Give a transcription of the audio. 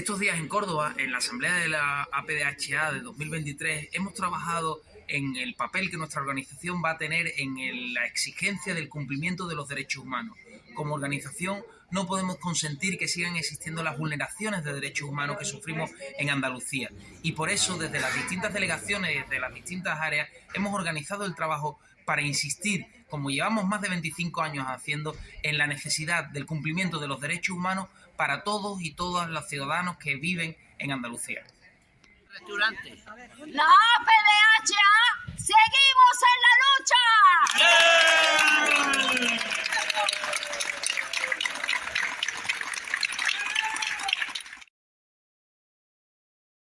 Estos días en Córdoba, en la Asamblea de la APDHA de 2023, hemos trabajado en el papel que nuestra organización va a tener en la exigencia del cumplimiento de los derechos humanos. Como organización no podemos consentir que sigan existiendo las vulneraciones de derechos humanos que sufrimos en Andalucía. Y por eso, desde las distintas delegaciones, desde las distintas áreas, hemos organizado el trabajo para insistir, como llevamos más de 25 años haciendo, en la necesidad del cumplimiento de los derechos humanos para todos y todas los ciudadanos que viven en Andalucía. ¡No!